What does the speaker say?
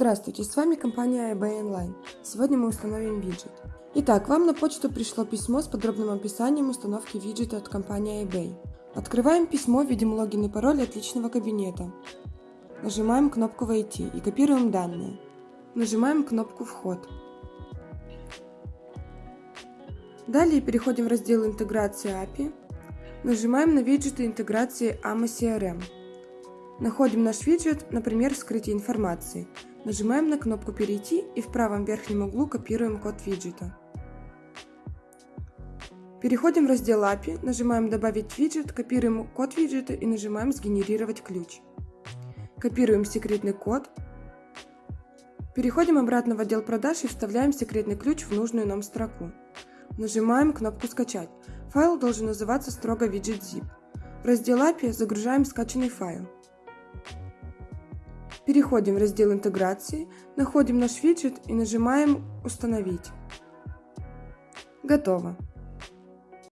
Здравствуйте, с вами компания eBay Online. Сегодня мы установим виджет. Итак, вам на почту пришло письмо с подробным описанием установки виджета от компании eBay. Открываем письмо, видим логин и пароль от личного кабинета. Нажимаем кнопку «Войти» и копируем данные. Нажимаем кнопку «Вход». Далее переходим в раздел «Интеграция API». Нажимаем на виджеты интеграции AMA CRM. Находим наш виджет, например, «Вскрытие информации». Нажимаем на кнопку «Перейти» и в правом верхнем углу копируем код виджета. Переходим в раздел API, нажимаем «Добавить виджет», копируем код виджета и нажимаем «Сгенерировать ключ». Копируем секретный код. Переходим обратно в отдел продаж и вставляем секретный ключ в нужную нам строку. Нажимаем кнопку «Скачать». Файл должен называться строго виджет zip. В раздел API загружаем скачанный файл. Переходим в раздел интеграции, находим наш виджет и нажимаем «Установить». Готово.